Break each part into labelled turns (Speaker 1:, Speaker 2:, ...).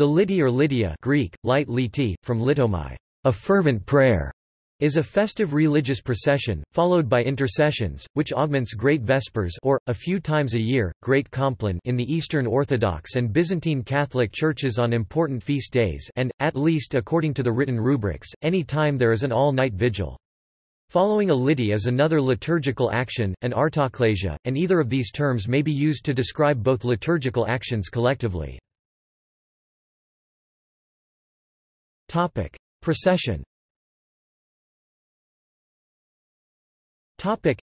Speaker 1: The Liti or Litiya Greek, light liti, from litomai, a fervent prayer, is a festive religious procession, followed by intercessions, which augments Great Vespers or, a few times a year, Great Compline in the Eastern Orthodox and Byzantine Catholic churches on important feast days and, at least according to the written rubrics, any time there is an all-night vigil. Following a liti is another liturgical action, an artoklesia, and either of these terms may be used to describe both liturgical actions collectively. Procession Topic.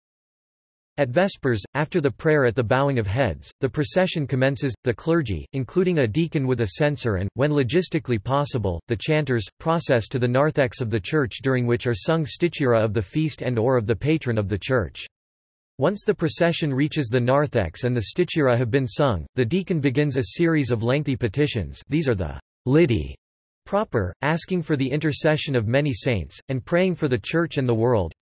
Speaker 1: At Vespers, after the prayer at the bowing of heads, the procession commences, the clergy, including a deacon with a censer and, when logistically possible, the chanters, process to the narthex of the church during which are sung stichira of the feast and or of the patron of the church. Once the procession reaches the narthex and the stichira have been sung, the deacon begins a series of lengthy petitions these are the liti proper, asking for the intercession of many saints, and praying for the church and the world,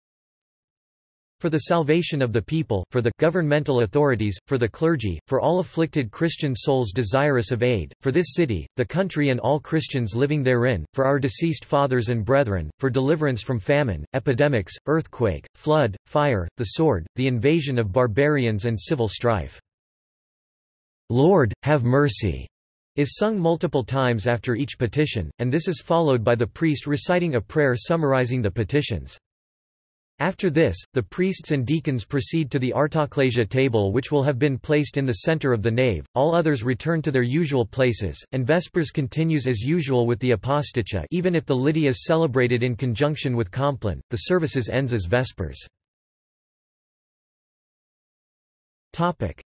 Speaker 1: for the salvation of the people, for the governmental authorities, for the clergy, for all afflicted Christian souls desirous of aid, for this city, the country and all Christians living therein, for our deceased fathers and brethren, for deliverance from famine, epidemics, earthquake, flood, fire, the sword, the invasion of barbarians and civil strife. Lord, have mercy, is sung multiple times after each petition, and this is followed by the priest reciting a prayer summarizing the petitions. After this, the priests and deacons proceed to the artoklesia table which will have been placed in the center of the nave, all others return to their usual places, and Vespers continues as usual with the aposticha even if the Liti is celebrated in conjunction with Compline, the services ends as Vespers.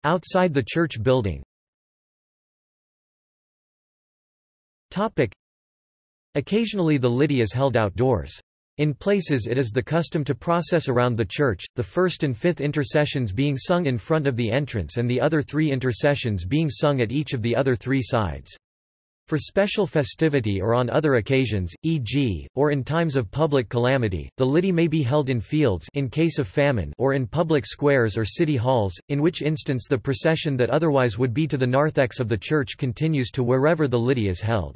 Speaker 1: Outside the church building Occasionally the Liti is held outdoors. In places it is the custom to process around the church, the first and fifth intercessions being sung in front of the entrance and the other three intercessions being sung at each of the other three sides. For special festivity or on other occasions, e.g., or in times of public calamity, the liti may be held in fields in case of famine or in public squares or city halls, in which instance the procession that otherwise would be to the narthex of the church continues to wherever the liti is held.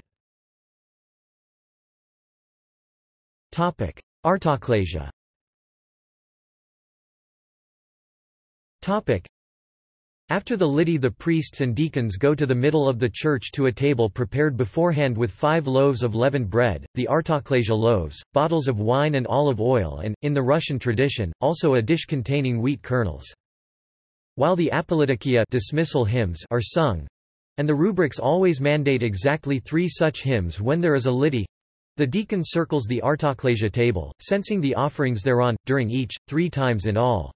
Speaker 1: Artoklesia after the liti the priests and deacons go to the middle of the church to a table prepared beforehand with five loaves of leavened bread, the artoklesia loaves, bottles of wine and olive oil and, in the Russian tradition, also a dish containing wheat kernels. While the apolytikia dismissal hymns are sung, and the rubrics always mandate exactly three such hymns when there is a liti, the deacon circles the artoklesia table, censing the offerings thereon, during each, three times in all.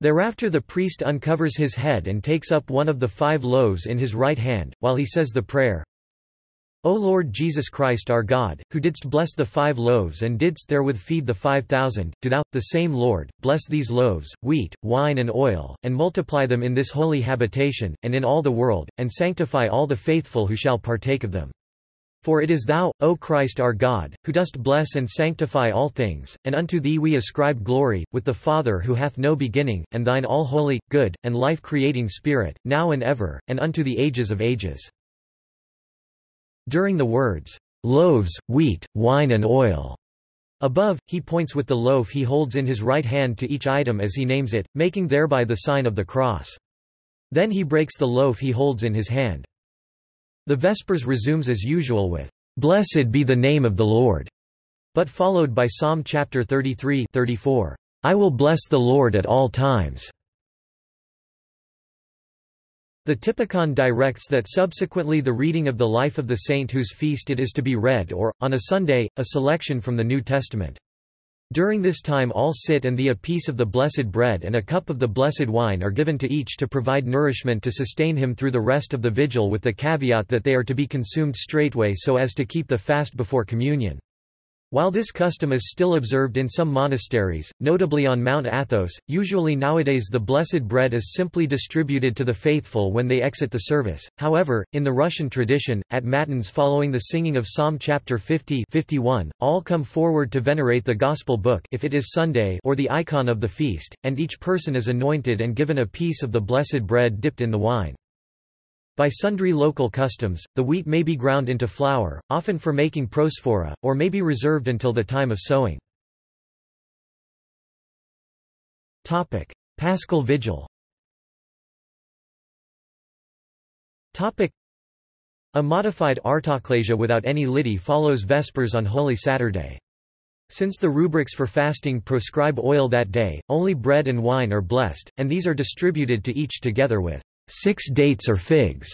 Speaker 1: Thereafter the priest uncovers his head and takes up one of the five loaves in his right hand, while he says the prayer, O Lord Jesus Christ our God, who didst bless the five loaves and didst therewith feed the five thousand, do thou, the same Lord, bless these loaves, wheat, wine and oil, and multiply them in this holy habitation, and in all the world, and sanctify all the faithful who shall partake of them. For it is Thou, O Christ our God, who dost bless and sanctify all things, and unto Thee we ascribe glory, with the Father who hath no beginning, and Thine all-holy, good, and life-creating Spirit, now and ever, and unto the ages of ages. During the words, loaves, wheat, wine and oil, above, he points with the loaf he holds in his right hand to each item as he names it, making thereby the sign of the cross. Then he breaks the loaf he holds in his hand. The Vespers resumes as usual with, "'Blessed be the name of the Lord' but followed by Psalm chapter 33 34, "'I will bless the Lord at all times' The Typicon directs that subsequently the reading of the life of the saint whose feast it is to be read or, on a Sunday, a selection from the New Testament. During this time all sit and the a piece of the blessed bread and a cup of the blessed wine are given to each to provide nourishment to sustain him through the rest of the vigil with the caveat that they are to be consumed straightway so as to keep the fast before communion. While this custom is still observed in some monasteries, notably on Mount Athos, usually nowadays the blessed bread is simply distributed to the faithful when they exit the service. However, in the Russian tradition, at Matins following the singing of Psalm chapter 50 51, all come forward to venerate the Gospel book if it is Sunday or the icon of the feast, and each person is anointed and given a piece of the blessed bread dipped in the wine. By sundry local customs, the wheat may be ground into flour, often for making prosphora, or may be reserved until the time of sowing. Paschal Vigil A modified artoklasia without any liti follows Vespers on Holy Saturday. Since the rubrics for fasting prescribe oil that day, only bread and wine are blessed, and these are distributed to each together with six dates or figs.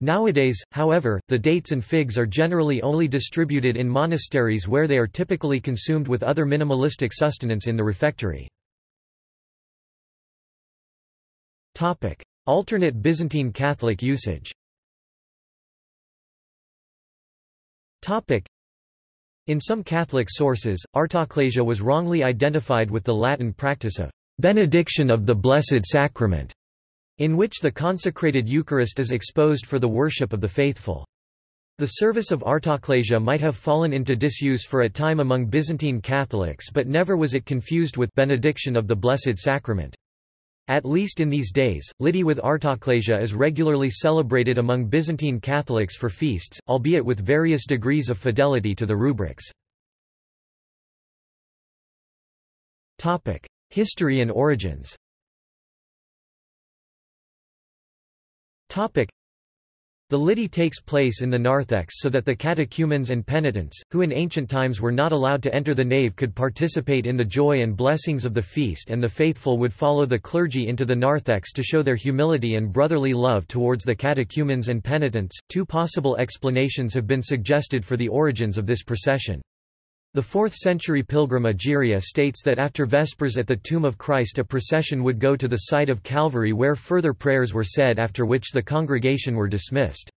Speaker 1: Nowadays, however, the dates and figs are generally only distributed in monasteries where they are typically consumed with other minimalistic sustenance in the refectory. Alternate Byzantine Catholic usage in some Catholic sources, artoklasia was wrongly identified with the Latin practice of benediction of the Blessed Sacrament, in which the consecrated Eucharist is exposed for the worship of the faithful. The service of artoklasia might have fallen into disuse for a time among Byzantine Catholics but never was it confused with benediction of the Blessed Sacrament. At least in these days, Liti with artoklasia is regularly celebrated among Byzantine Catholics for feasts, albeit with various degrees of fidelity to the rubrics. History and origins the Liti takes place in the narthex so that the catechumens and penitents, who in ancient times were not allowed to enter the nave could participate in the joy and blessings of the feast and the faithful would follow the clergy into the narthex to show their humility and brotherly love towards the catechumens and penitents. Two possible explanations have been suggested for the origins of this procession. The 4th-century pilgrim Egeria states that after Vespers at the tomb of Christ a procession would go to the site of Calvary where further prayers were said after which the congregation were dismissed.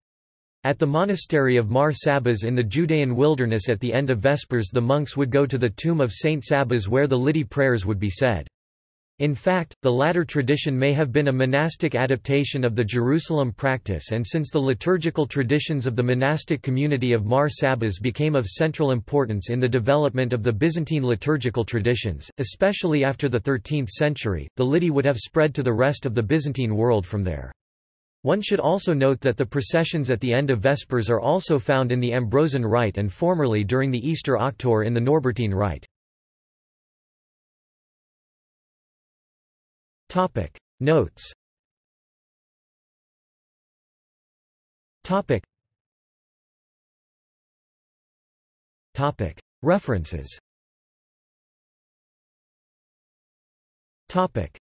Speaker 1: At the monastery of Mar Sabas in the Judean wilderness at the end of Vespers the monks would go to the tomb of Saint Sabas where the Liti prayers would be said. In fact, the latter tradition may have been a monastic adaptation of the Jerusalem practice and since the liturgical traditions of the monastic community of Mar Sabas became of central importance in the development of the Byzantine liturgical traditions, especially after the 13th century, the Liti would have spread to the rest of the Byzantine world from there. One should also note that the processions at the end of Vespers are also found in the Ambrosian Rite and formerly during the Easter Octave in the Norbertine Rite. Topic. Notes. Topic. Topic. References. Topic